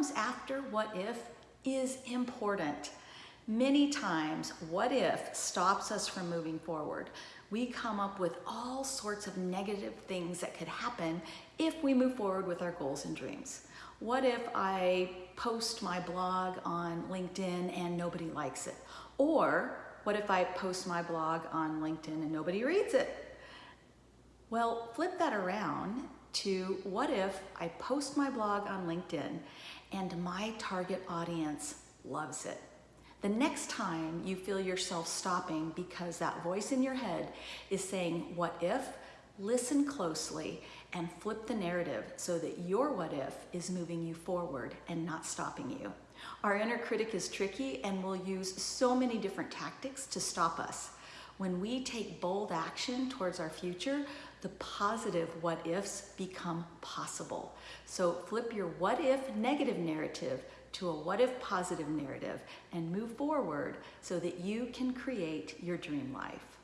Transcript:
Comes after what if is important. Many times, what if stops us from moving forward. We come up with all sorts of negative things that could happen if we move forward with our goals and dreams. What if I post my blog on LinkedIn and nobody likes it? Or what if I post my blog on LinkedIn and nobody reads it? Well, flip that around to what if I post my blog on LinkedIn and my target audience loves it? The next time you feel yourself stopping because that voice in your head is saying, what if, listen closely and flip the narrative so that your what if is moving you forward and not stopping you. Our inner critic is tricky and will use so many different tactics to stop us. When we take bold action towards our future, the positive what ifs become possible. So flip your what if negative narrative to a what if positive narrative and move forward so that you can create your dream life.